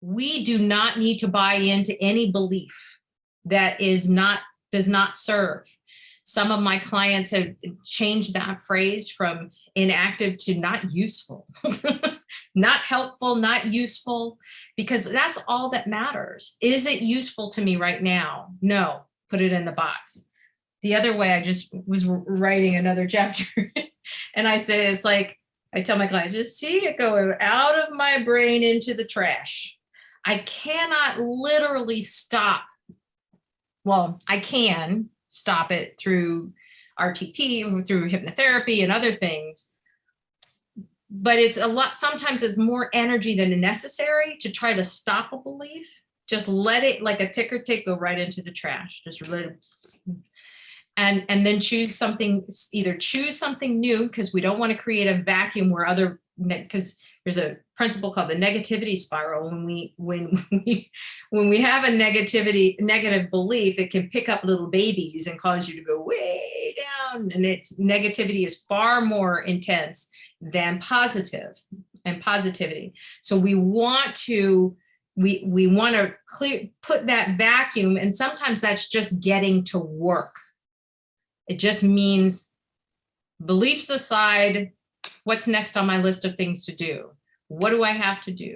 we do not need to buy into any belief that is not, does not serve. Some of my clients have changed that phrase from inactive to not useful, not helpful, not useful, because that's all that matters. Is it useful to me right now? No, put it in the box. The other way, I just was writing another chapter and I say, it's like, I tell my clients, just see it go out of my brain into the trash. I cannot literally stop. Well, I can stop it through RTT, through hypnotherapy and other things. But it's a lot, sometimes it's more energy than necessary to try to stop a belief. Just let it like a ticker tick go right into the trash. Just let it and and then choose something either choose something new because we don't want to create a vacuum where other because there's a principle called the negativity spiral. When we when we when we have a negativity negative belief it can pick up little babies and cause you to go way down. And it's negativity is far more intense than positive and positivity. So we want to we we want to clear put that vacuum and sometimes that's just getting to work. It just means beliefs aside, what's next on my list of things to do? What do I have to do?